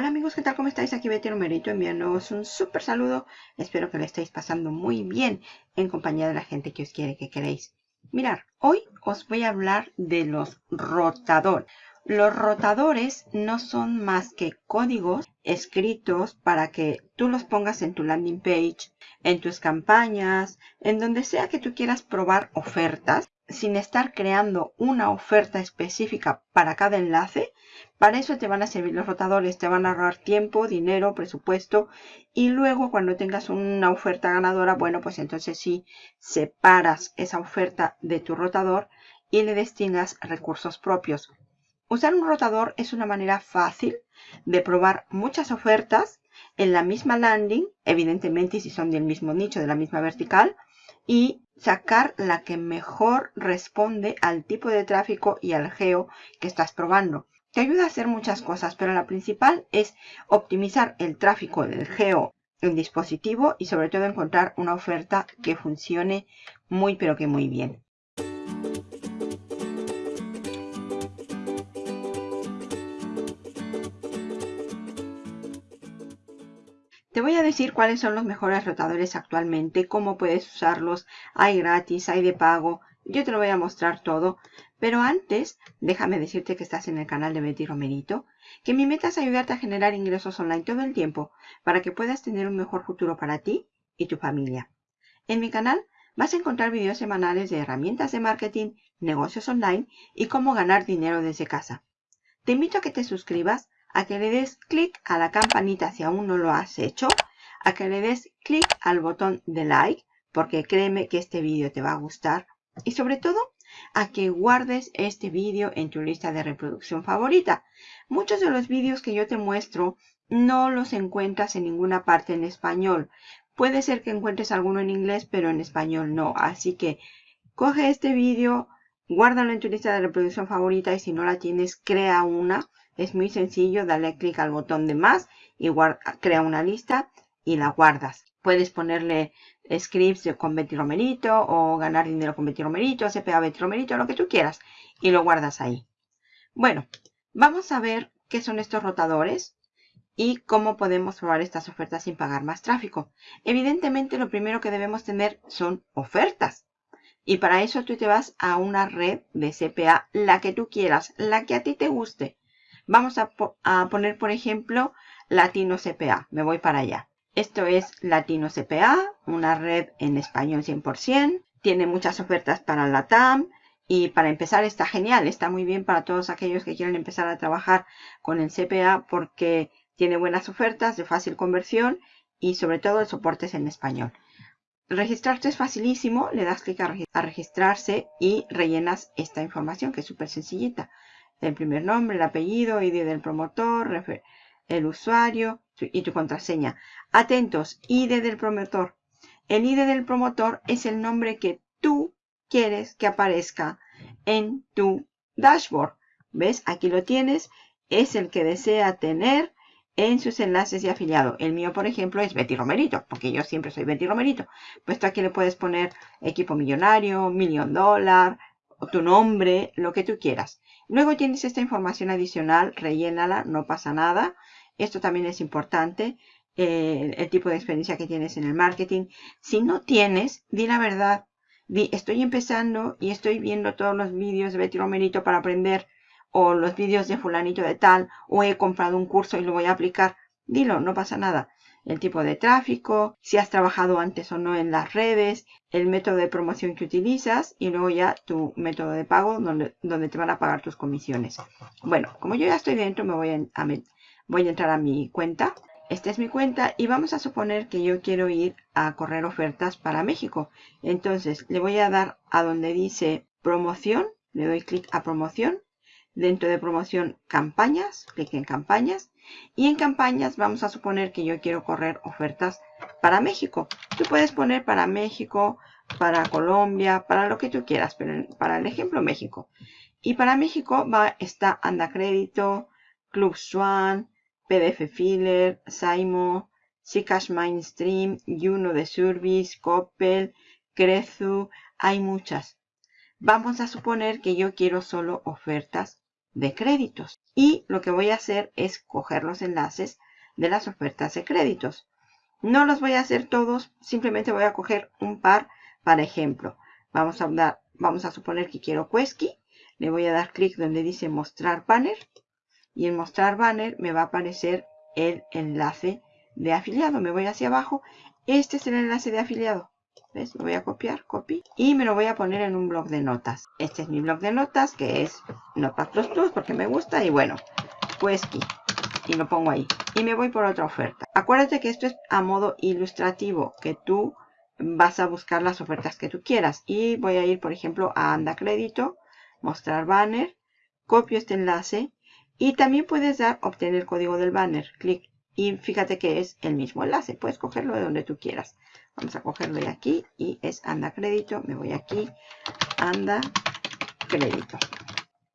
Hola amigos, ¿qué tal? ¿Cómo estáis? Aquí Betty Romerito enviándoos un súper saludo. Espero que lo estéis pasando muy bien en compañía de la gente que os quiere, que queréis. Mirar, hoy os voy a hablar de los rotadores. Los rotadores no son más que códigos escritos para que tú los pongas en tu landing page, en tus campañas, en donde sea que tú quieras probar ofertas sin estar creando una oferta específica para cada enlace, para eso te van a servir los rotadores, te van a ahorrar tiempo, dinero, presupuesto y luego cuando tengas una oferta ganadora, bueno, pues entonces sí separas esa oferta de tu rotador y le destinas recursos propios. Usar un rotador es una manera fácil de probar muchas ofertas en la misma landing, evidentemente si son del mismo nicho, de la misma vertical, y sacar la que mejor responde al tipo de tráfico y al geo que estás probando. Te ayuda a hacer muchas cosas, pero la principal es optimizar el tráfico del geo en dispositivo y sobre todo encontrar una oferta que funcione muy pero que muy bien. Te voy a decir cuáles son los mejores rotadores actualmente, cómo puedes usarlos, hay gratis, hay de pago, yo te lo voy a mostrar todo, pero antes déjame decirte que estás en el canal de Betty Romerito, que mi meta es ayudarte a generar ingresos online todo el tiempo para que puedas tener un mejor futuro para ti y tu familia. En mi canal vas a encontrar videos semanales de herramientas de marketing, negocios online y cómo ganar dinero desde casa. Te invito a que te suscribas a que le des clic a la campanita si aún no lo has hecho, a que le des clic al botón de like, porque créeme que este vídeo te va a gustar, y sobre todo a que guardes este vídeo en tu lista de reproducción favorita. Muchos de los vídeos que yo te muestro no los encuentras en ninguna parte en español. Puede ser que encuentres alguno en inglés, pero en español no. Así que coge este vídeo, guárdalo en tu lista de reproducción favorita y si no la tienes, crea una es muy sencillo, dale clic al botón de más y crea una lista y la guardas. Puedes ponerle scripts con Betty Romerito o ganar dinero con Betty Romerito, CPA Betty Romerito, lo que tú quieras y lo guardas ahí. Bueno, vamos a ver qué son estos rotadores y cómo podemos probar estas ofertas sin pagar más tráfico. Evidentemente lo primero que debemos tener son ofertas. Y para eso tú te vas a una red de CPA, la que tú quieras, la que a ti te guste. Vamos a, poner, por ejemplo, Latino CPA. Me voy para allá. Esto es Latino CPA, una red en español 100%. Tiene muchas ofertas para la TAM. Y para empezar está genial, está muy bien para todos aquellos que quieren empezar a trabajar con el CPA porque tiene buenas ofertas de fácil conversión y sobre todo el soporte es en español. Registrarte es facilísimo, le das clic a registrarse y rellenas esta información que es súper sencillita el primer nombre, el apellido, ID del promotor, el usuario y tu contraseña. Atentos, ID del promotor. El ID del promotor es el nombre que tú quieres que aparezca en tu dashboard. ¿Ves? Aquí lo tienes. Es el que desea tener en sus enlaces de afiliado. El mío, por ejemplo, es Betty Romerito, porque yo siempre soy Betty Romerito. Pues tú aquí le puedes poner equipo millonario, millón dólar, tu nombre, lo que tú quieras. Luego tienes esta información adicional, rellénala, no pasa nada. Esto también es importante, eh, el tipo de experiencia que tienes en el marketing. Si no tienes, di la verdad. Di, estoy empezando y estoy viendo todos los vídeos de Betty Romerito para aprender, o los vídeos de fulanito de tal, o he comprado un curso y lo voy a aplicar. Dilo, no pasa nada el tipo de tráfico, si has trabajado antes o no en las redes, el método de promoción que utilizas y luego ya tu método de pago donde, donde te van a pagar tus comisiones. Bueno, como yo ya estoy dentro, me voy a, voy a entrar a mi cuenta. Esta es mi cuenta y vamos a suponer que yo quiero ir a correr ofertas para México. Entonces le voy a dar a donde dice promoción, le doy clic a promoción. Dentro de promoción campañas, clic en campañas y en campañas vamos a suponer que yo quiero correr ofertas para México. Tú puedes poner para México, para Colombia, para lo que tú quieras, pero para el ejemplo México. Y para México va, está Anda Crédito, Club Swan, PDF Filler, Saimo, Zcash Mainstream, Juno de Service, Coppel, Crezu, hay muchas. Vamos a suponer que yo quiero solo ofertas de créditos. Y lo que voy a hacer es coger los enlaces de las ofertas de créditos. No los voy a hacer todos, simplemente voy a coger un par para ejemplo. Vamos a, dar, vamos a suponer que quiero Quesky. Le voy a dar clic donde dice mostrar banner. Y en mostrar banner me va a aparecer el enlace de afiliado. Me voy hacia abajo. Este es el enlace de afiliado. Voy a copiar, copy. Y me lo voy a poner en un blog de notas. Este es mi blog de notas, que es Notepad++ porque me gusta. Y bueno, Quesky. Y lo pongo ahí. Y me voy por otra oferta. Acuérdate que esto es a modo ilustrativo, que tú vas a buscar las ofertas que tú quieras. Y voy a ir, por ejemplo, a Anda Crédito, mostrar banner, copio este enlace y también puedes dar obtener código del banner. Clic y fíjate que es el mismo enlace. Puedes cogerlo de donde tú quieras. Vamos a cogerlo de aquí y es Anda Crédito. Me voy aquí, Anda Crédito.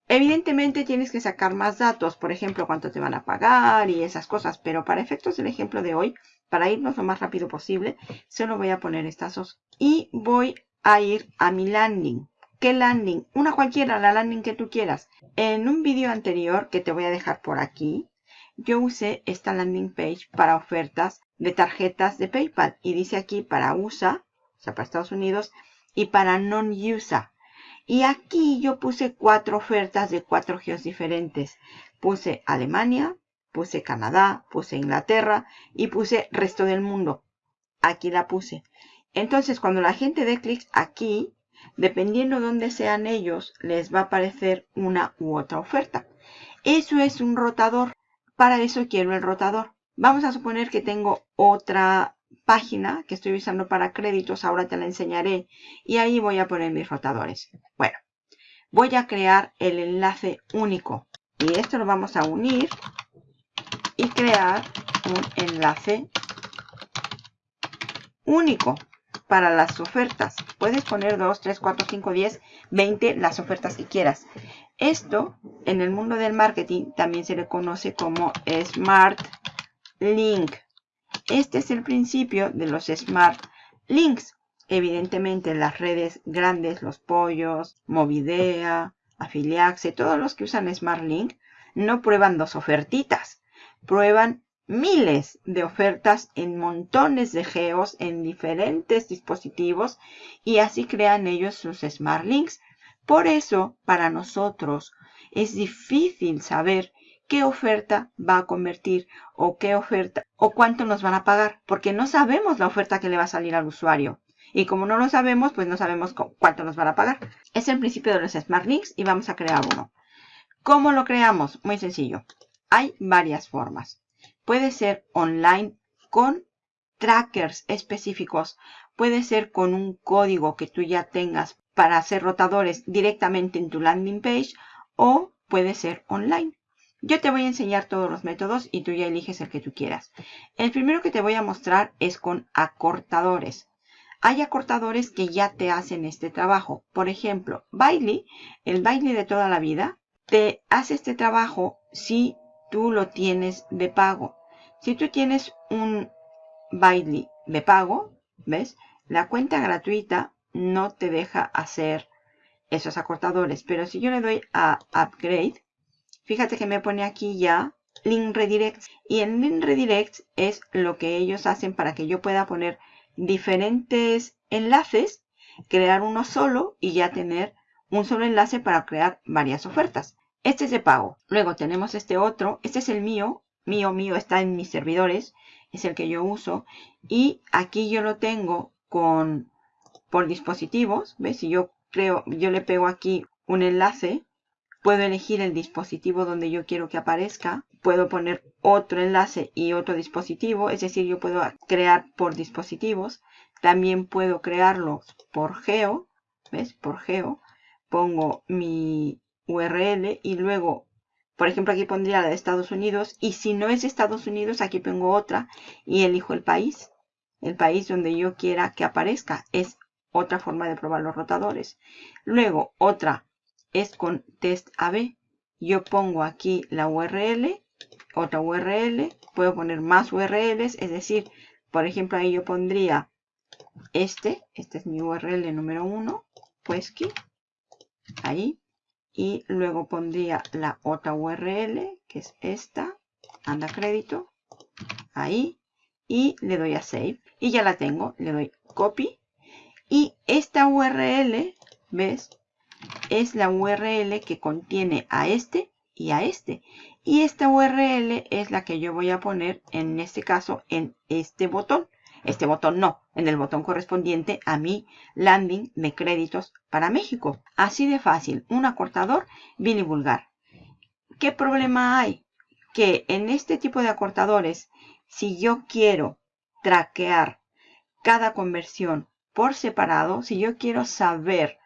Evidentemente tienes que sacar más datos, por ejemplo, cuánto te van a pagar y esas cosas, pero para efectos del ejemplo de hoy, para irnos lo más rápido posible, solo voy a poner estas dos. Y voy a ir a mi landing. ¿Qué landing? Una cualquiera, la landing que tú quieras. En un vídeo anterior, que te voy a dejar por aquí, yo usé esta landing page para ofertas de tarjetas de PayPal. Y dice aquí para USA, o sea, para Estados Unidos, y para non-USA. Y aquí yo puse cuatro ofertas de cuatro geos diferentes. Puse Alemania, puse Canadá, puse Inglaterra y puse resto del mundo. Aquí la puse. Entonces, cuando la gente dé clic aquí, dependiendo de dónde sean ellos, les va a aparecer una u otra oferta. Eso es un rotador. Para eso quiero el rotador. Vamos a suponer que tengo otra página que estoy usando para créditos, ahora te la enseñaré, y ahí voy a poner mis rotadores. Bueno, voy a crear el enlace único, y esto lo vamos a unir y crear un enlace único para las ofertas. Puedes poner 2, 3, 4, 5, 10, 20, las ofertas que quieras. Esto, en el mundo del marketing, también se le conoce como Smart Link. Este es el principio de los Smart Links. Evidentemente en las redes grandes, los pollos, Movidea, Afiliaxe, todos los que usan Smart Link, no prueban dos ofertitas. Prueban miles de ofertas en montones de geos en diferentes dispositivos y así crean ellos sus Smart Links. Por eso, para nosotros, es difícil saber qué oferta va a convertir o qué oferta o cuánto nos van a pagar, porque no sabemos la oferta que le va a salir al usuario. Y como no lo sabemos, pues no sabemos cuánto nos van a pagar. Es el principio de los Smart Links y vamos a crear uno. ¿Cómo lo creamos? Muy sencillo. Hay varias formas. Puede ser online con trackers específicos. Puede ser con un código que tú ya tengas para hacer rotadores directamente en tu landing page o puede ser online. Yo te voy a enseñar todos los métodos y tú ya eliges el que tú quieras. El primero que te voy a mostrar es con acortadores. Hay acortadores que ya te hacen este trabajo. Por ejemplo, Bailey, el Bailey de toda la vida, te hace este trabajo si tú lo tienes de pago. Si tú tienes un Bailey de pago, ¿ves? La cuenta gratuita no te deja hacer esos acortadores. Pero si yo le doy a Upgrade, Fíjate que me pone aquí ya link redirects y en link redirects es lo que ellos hacen para que yo pueda poner diferentes enlaces, crear uno solo y ya tener un solo enlace para crear varias ofertas. Este es de pago. Luego tenemos este otro. Este es el mío. Mío, mío está en mis servidores. Es el que yo uso. Y aquí yo lo tengo con por dispositivos. ¿Ves? Si yo creo, yo le pego aquí un enlace Puedo elegir el dispositivo donde yo quiero que aparezca. Puedo poner otro enlace y otro dispositivo. Es decir, yo puedo crear por dispositivos. También puedo crearlo por geo. ¿Ves? Por geo. Pongo mi URL y luego, por ejemplo, aquí pondría la de Estados Unidos. Y si no es Estados Unidos, aquí pongo otra y elijo el país. El país donde yo quiera que aparezca. Es otra forma de probar los rotadores. Luego, otra es con test AB. Yo pongo aquí la URL, otra URL, puedo poner más URLs, es decir, por ejemplo, ahí yo pondría este, este es mi URL número 1, pues que ahí, y luego pondría la otra URL, que es esta, anda crédito, ahí, y le doy a Save, y ya la tengo, le doy Copy, y esta URL, ¿ves? Es la URL que contiene a este y a este. Y esta URL es la que yo voy a poner, en este caso, en este botón. Este botón no, en el botón correspondiente a mi landing de créditos para México. Así de fácil, un acortador y vulgar. ¿Qué problema hay? Que en este tipo de acortadores, si yo quiero traquear cada conversión por separado, si yo quiero saber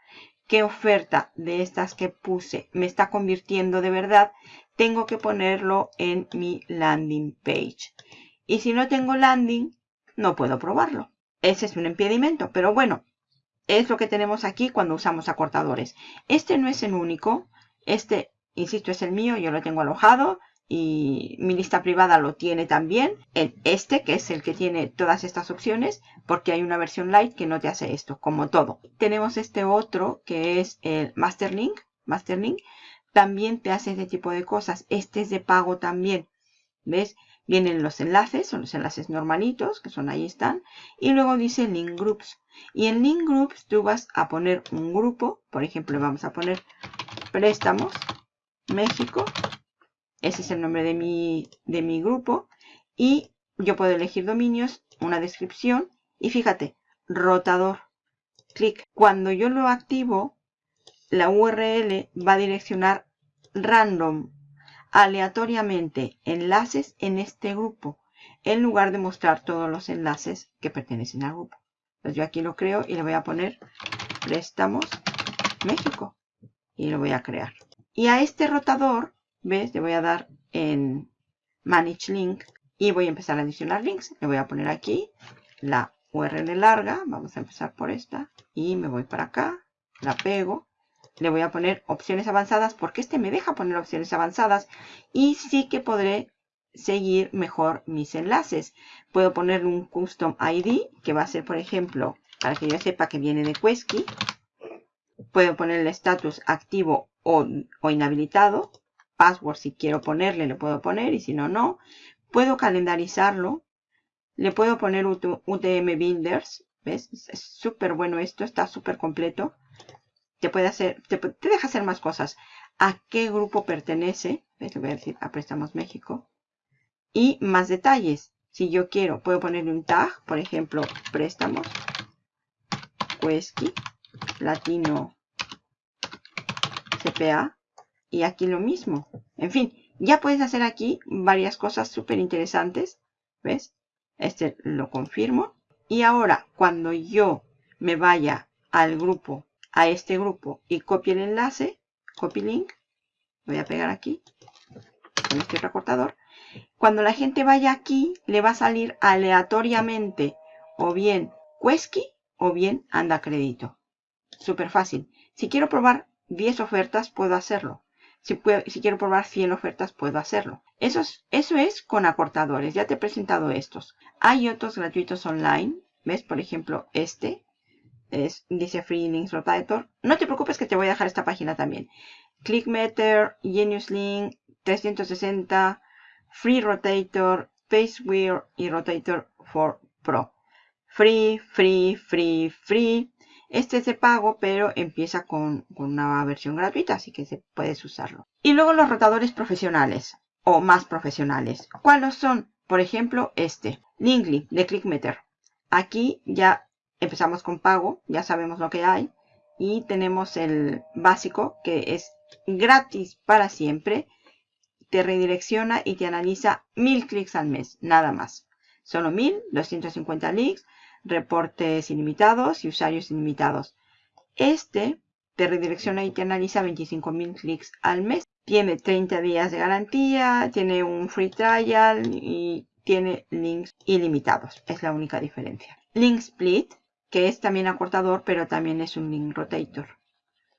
qué oferta de estas que puse me está convirtiendo de verdad, tengo que ponerlo en mi landing page. Y si no tengo landing, no puedo probarlo. Ese es un impedimento, pero bueno, es lo que tenemos aquí cuando usamos acortadores. Este no es el único, este, insisto, es el mío, yo lo tengo alojado y mi lista privada lo tiene también. En este, que es el que tiene todas estas opciones, porque hay una versión light que no te hace esto, como todo. Tenemos este otro que es el Masterlink. Masterlink también te hace este tipo de cosas. Este es de pago también. ¿Ves? Vienen los enlaces, son los enlaces normalitos, que son ahí están. Y luego dice Link Groups. Y en Link Groups tú vas a poner un grupo. Por ejemplo, vamos a poner préstamos México ese es el nombre de mi, de mi grupo. Y yo puedo elegir dominios, una descripción. Y fíjate, rotador. Clic. Cuando yo lo activo, la URL va a direccionar random, aleatoriamente, enlaces en este grupo. En lugar de mostrar todos los enlaces que pertenecen al grupo. Entonces yo aquí lo creo y le voy a poner préstamos México. Y lo voy a crear. Y a este rotador ¿Ves? Le voy a dar en Manage Link y voy a empezar a adicionar links. Le voy a poner aquí la URL larga. Vamos a empezar por esta. Y me voy para acá. La pego. Le voy a poner opciones avanzadas porque este me deja poner opciones avanzadas. Y sí que podré seguir mejor mis enlaces. Puedo poner un custom ID que va a ser, por ejemplo, para que yo sepa que viene de Quesky. Puedo poner el estatus activo o, o inhabilitado password si quiero ponerle, le puedo poner y si no, no. Puedo calendarizarlo. Le puedo poner UTM Builders. ¿Ves? Es súper bueno esto, está súper completo. Te puede hacer, te, deja hacer más cosas. ¿A qué grupo pertenece? ¿Ves? Le voy a decir a Préstamos México. Y más detalles. Si yo quiero, puedo ponerle un tag, por ejemplo, préstamos, Quesky, Latino, CPA, y aquí lo mismo. En fin, ya puedes hacer aquí varias cosas súper interesantes. ¿Ves? Este lo confirmo. Y ahora, cuando yo me vaya al grupo, a este grupo, y copie el enlace, copy link, voy a pegar aquí, con este recortador. Cuando la gente vaya aquí, le va a salir aleatoriamente o bien Quesky o bien Anda Crédito. Súper fácil. Si quiero probar 10 ofertas, puedo hacerlo. Si, quiero probar 100 ofertas, puedo hacerlo. Eso es, es con acortadores. Ya te he presentado estos. Hay otros gratuitos online. ¿Ves? Por ejemplo, este. Es, dice Free Links Rotator. No te preocupes que te voy a dejar esta página también. ClickMeter, Genius Link, 360, Free Rotator, Pacewheel y Rotator for Pro. Free, free, free, free. Este es de pago, pero empieza con, una versión gratuita, así que se puedes usarlo. Y luego los rotadores profesionales o más profesionales. ¿Cuáles son? Por ejemplo, este, Linkly de ClickMeter. Aquí ya empezamos con pago, ya sabemos lo que hay. Y tenemos el básico, que es gratis para siempre. Te redirecciona y te analiza mil clics al mes, nada más. Solo mil, 250 links reportes ilimitados y usuarios ilimitados. Este te redirecciona y te analiza 25.000 clics al mes. Tiene 30 días de garantía, tiene un free trial y tiene links ilimitados. Es la única diferencia. Link Split, que es también acortador, pero también es un link rotator.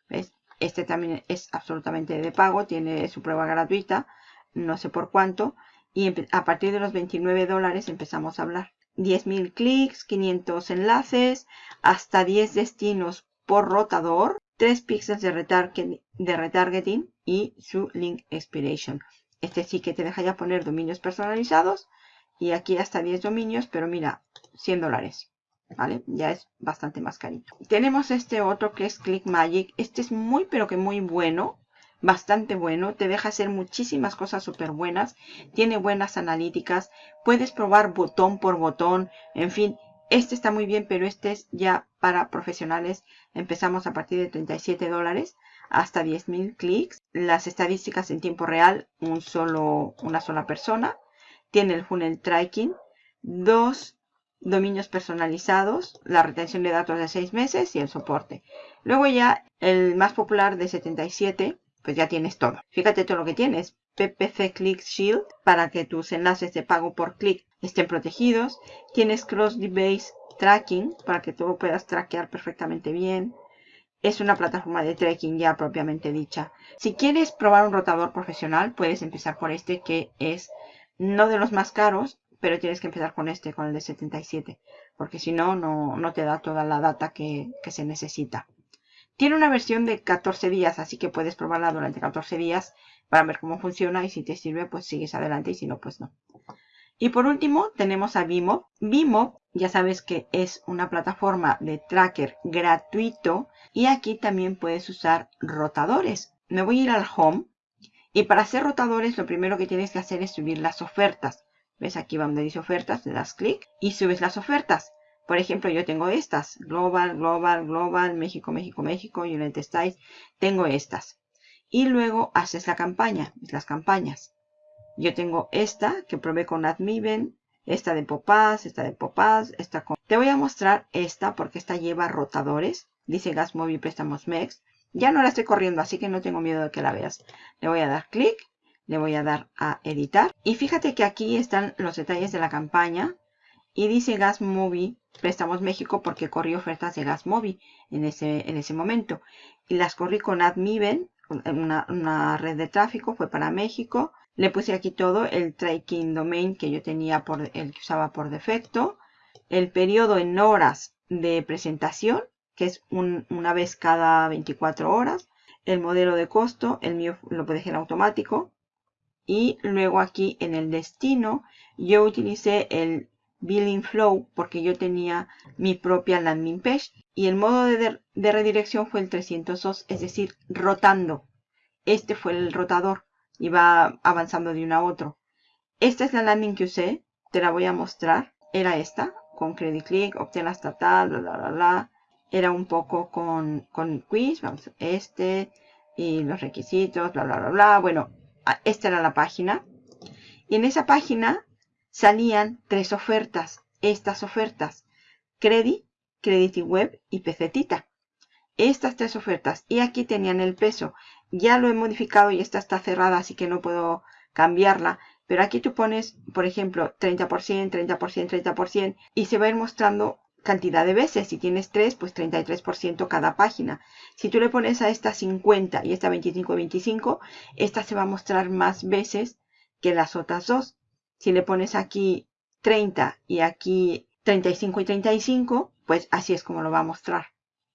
¿Ves? Este también es absolutamente de pago, tiene su prueba gratuita, no sé por cuánto. Y a partir de los 29 dólares empezamos a hablar. 10.000 clics, 500 enlaces, hasta 10 destinos por rotador. 3 píxeles de, de retargeting y su link expiration. Este sí que te deja ya poner dominios personalizados y aquí hasta 10 dominios, pero mira, 100 dólares. ¿Vale? Ya es bastante más carito. Tenemos este otro que es ClickMagick. Este es muy pero que muy bueno. Bastante bueno. Te deja hacer muchísimas cosas súper buenas. Tiene buenas analíticas. Puedes probar botón por botón. En fin, este está muy bien, pero este es ya para profesionales. Empezamos a partir de 37 dólares hasta 10.000 clics. Las estadísticas en tiempo real, un solo, una sola persona. Tiene el funnel tracking, dos dominios personalizados, la retención de datos de 6 meses y el soporte. Luego ya el más popular de 77, pues ya tienes todo. Fíjate todo lo que tienes. PPC Click Shield para que tus enlaces de pago por clic estén protegidos. Tienes Cross Device Tracking para que tú puedas traquear perfectamente bien. Es una plataforma de tracking ya propiamente dicha. Si quieres probar un rotador profesional, puedes empezar por este que es no de los más caros, pero tienes que empezar con este, con el de 77, porque si no, no te da toda la data que, que se necesita. Tiene una versión de 14 días, así que puedes probarla durante 14 días para ver cómo funciona y si te sirve, pues sigues adelante y si no, pues no. Y por último tenemos a Vimo. Vimo ya sabes que es una plataforma de tracker gratuito y aquí también puedes usar rotadores. Me voy a ir al Home y para hacer rotadores lo primero que tienes que hacer es subir las ofertas. ¿Ves aquí donde dice ofertas? Le das clic y subes las ofertas. Por ejemplo, yo tengo estas. Global, Global, Global, México, México, México, United States. Tengo estas. Y luego haces la campaña, las campañas. Yo tengo esta que probé con AdMiven, esta de Popaz, esta de Popaz, esta con... Te voy a mostrar esta porque esta lleva rotadores. Dice Gas Móvil Préstamos MEX. Ya no la estoy corriendo, así que no tengo miedo de que la veas. Le voy a dar clic, le voy a dar a editar. Y fíjate que aquí están los detalles de la campaña. Y dice Gas Móvil Préstamos México porque corrí ofertas de Gas Móvil en ese, en ese momento. Y las corrí con AdMiven, una, una red de tráfico, fue para México. Le puse aquí todo el tracking domain que yo tenía por el que usaba por defecto. El periodo en horas de presentación, que es una vez cada 24 horas. El modelo de costo, el mío lo dejé en automático. Y luego aquí en el destino, yo utilicé el billing flow porque yo tenía mi propia landing page. Y el modo de, de redirección fue el 302, es decir, rotando. Este fue el rotador y va avanzando de uno a otro. Esta es la landing que usé, te la voy a mostrar. Era esta, con Credit Click, obtén la estatal, bla, bla, bla, bla. Era un poco con, con quiz, vamos, este, y los requisitos, bla, bla, bla, bla. Bueno, esta era la página. Y en esa página salían tres ofertas. Estas ofertas, Credit, Credit Web y Pecetita. Estas tres ofertas. Y aquí tenían el peso ya lo he modificado y esta está cerrada, así que no puedo cambiarla. Pero aquí tú pones, por ejemplo, 30%, 30%, 30% y se va a ir mostrando cantidad de veces. Si tienes 3, pues 33% cada página. Si tú le pones a esta 50 y esta 25 25, esta se va a mostrar más veces que las otras dos. Si le pones aquí 30 y aquí 35 y 35, pues así es como lo va a mostrar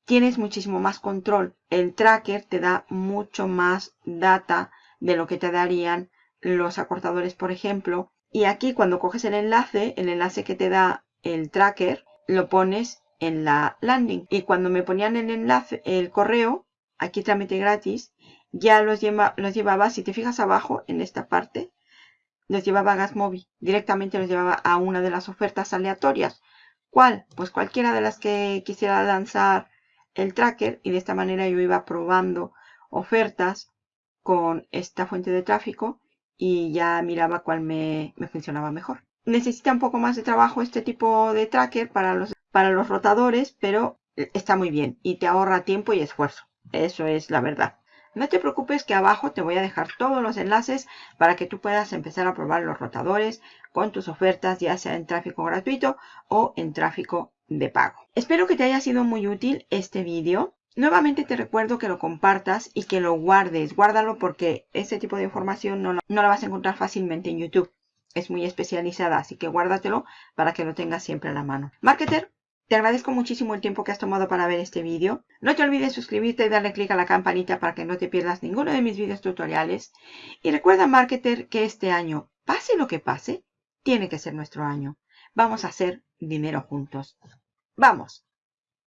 tienes muchísimo más control. El tracker te da mucho más data de lo que te darían los acortadores, por ejemplo. Y aquí cuando coges el enlace, el enlace que te da el tracker, lo pones en la landing. Y cuando me ponían el enlace, el correo, aquí trámite gratis, ya los, los llevaba, si te fijas abajo, en esta parte, los llevaba a Gasmobi. Directamente los llevaba a una de las ofertas aleatorias. ¿Cuál? Pues cualquiera de las que quisiera lanzar el tracker y de esta manera yo iba probando ofertas con esta fuente de tráfico y ya miraba cuál me, funcionaba mejor. Necesita un poco más de trabajo este tipo de tracker para los, para los rotadores, pero está muy bien y te ahorra tiempo y esfuerzo. Eso es la verdad. No te preocupes que abajo te voy a dejar todos los enlaces para que tú puedas empezar a probar los rotadores con tus ofertas, ya sea en tráfico gratuito o en tráfico de pago. Espero que te haya sido muy útil este vídeo. Nuevamente te recuerdo que lo compartas y que lo guardes. Guárdalo porque este tipo de información no, no la vas a encontrar fácilmente en YouTube. Es muy especializada, así que guárdatelo para que lo tengas siempre a la mano. Marketer, Te agradezco muchísimo el tiempo que has tomado para ver este vídeo. No te olvides suscribirte y darle clic a la campanita para que no te pierdas ninguno de mis vídeos tutoriales. Y recuerda, marketer, que este año, pase lo que pase, tiene que ser nuestro año. Vamos a hacer dinero juntos. ¡Vamos!